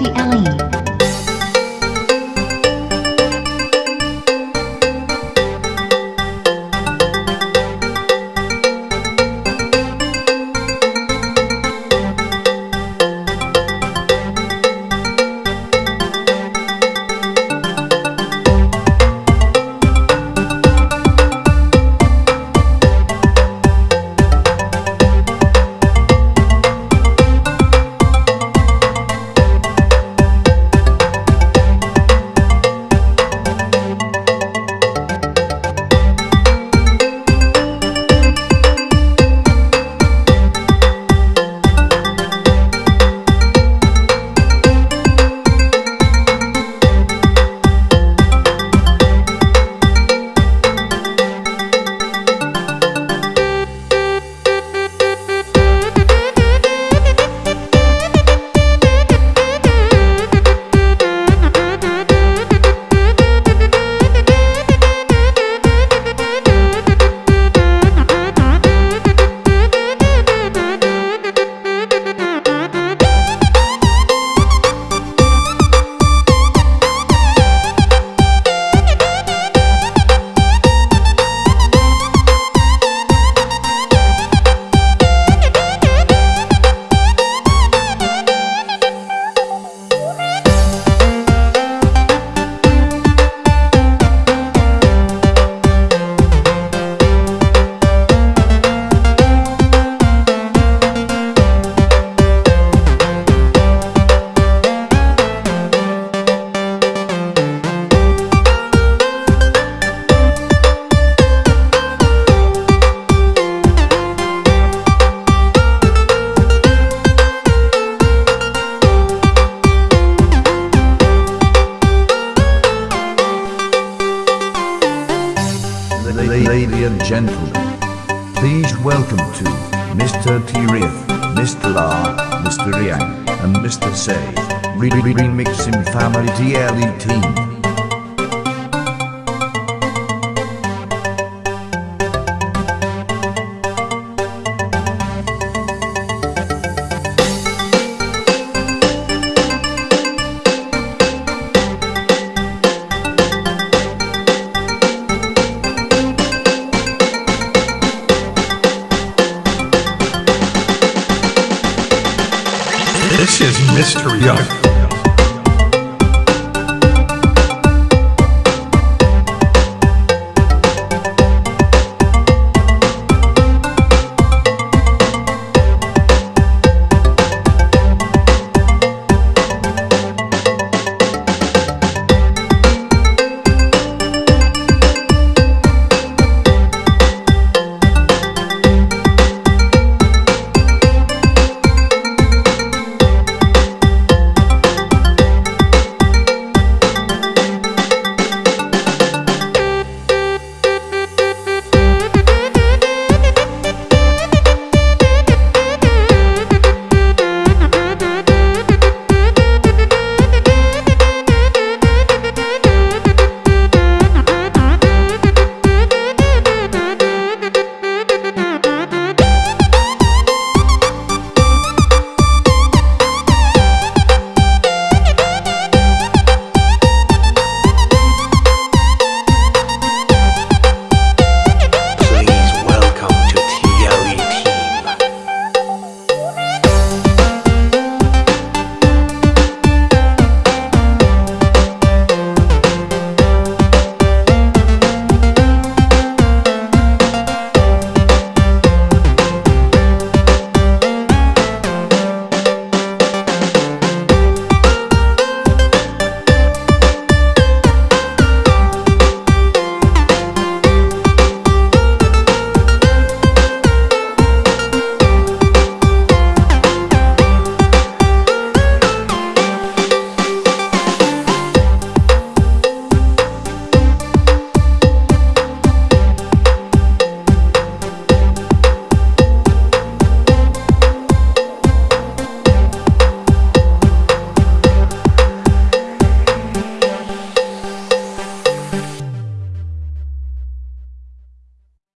Welcome to E. and gentlemen, please welcome to Mr. Tirith, Mr. La, Mr. Yang, and Mr. Say, Re- Re- Remixing Family DLE Team. This is Mr. Young.